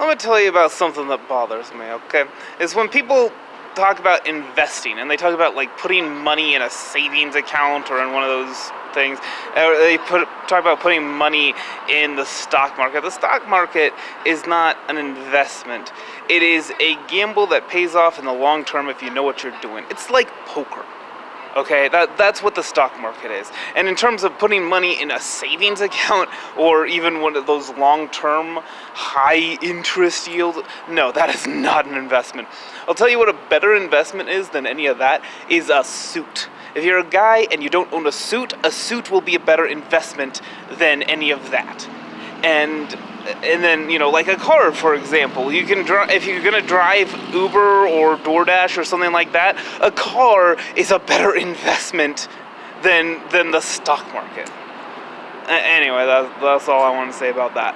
Let me tell you about something that bothers me, okay? Is when people talk about investing and they talk about like putting money in a savings account or in one of those things. They put talk about putting money in the stock market. The stock market is not an investment. It is a gamble that pays off in the long term if you know what you're doing. It's like poker. Okay, that, that's what the stock market is. And in terms of putting money in a savings account or even one of those long-term high interest yields, no, that is not an investment. I'll tell you what a better investment is than any of that is a suit. If you're a guy and you don't own a suit, a suit will be a better investment than any of that. And and then you know like a car for example you can drive if you're gonna drive uber or doordash or something like that a car is a better investment than than the stock market. Anyway that's, that's all i want to say about that